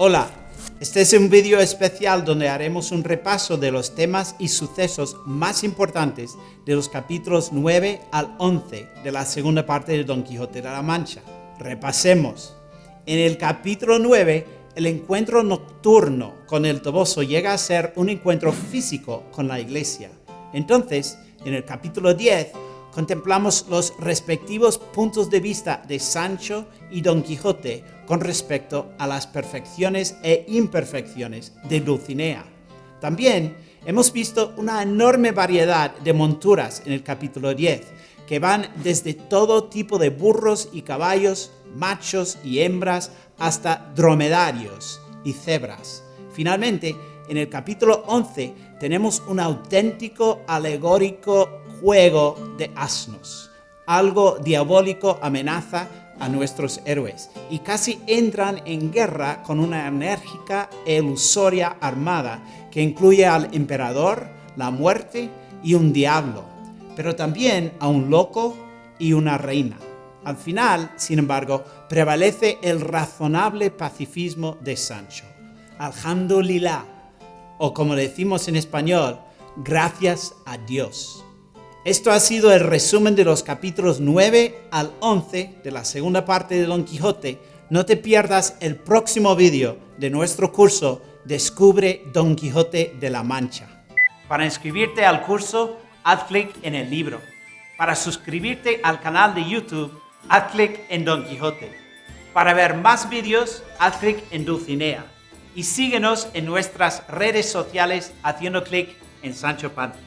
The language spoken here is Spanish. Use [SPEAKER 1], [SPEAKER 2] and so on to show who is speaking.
[SPEAKER 1] Hola, este es un vídeo especial donde haremos un repaso de los temas y sucesos más importantes de los capítulos 9 al 11 de la segunda parte de Don Quijote de la Mancha. Repasemos. En el capítulo 9, el encuentro nocturno con el Toboso llega a ser un encuentro físico con la iglesia. Entonces, en el capítulo 10, contemplamos los respectivos puntos de vista de Sancho y Don Quijote con respecto a las perfecciones e imperfecciones de Dulcinea. También hemos visto una enorme variedad de monturas en el capítulo 10, que van desde todo tipo de burros y caballos, machos y hembras, hasta dromedarios y cebras. Finalmente, en el capítulo 11 tenemos un auténtico alegórico juego de asnos. Algo diabólico amenaza a nuestros héroes y casi entran en guerra con una enérgica e ilusoria armada que incluye al emperador, la muerte y un diablo, pero también a un loco y una reina. Al final, sin embargo, prevalece el razonable pacifismo de Sancho. Alhamdulillah, o como decimos en español, gracias a Dios. Esto ha sido el resumen de los capítulos 9 al 11 de la segunda parte de Don Quijote. No te pierdas el próximo vídeo de nuestro curso Descubre Don Quijote de la Mancha. Para inscribirte al curso, haz clic en el libro. Para suscribirte al canal de YouTube, haz clic en Don Quijote. Para ver más vídeos, haz clic en Dulcinea. Y síguenos en nuestras redes sociales haciendo clic en Sancho Panza.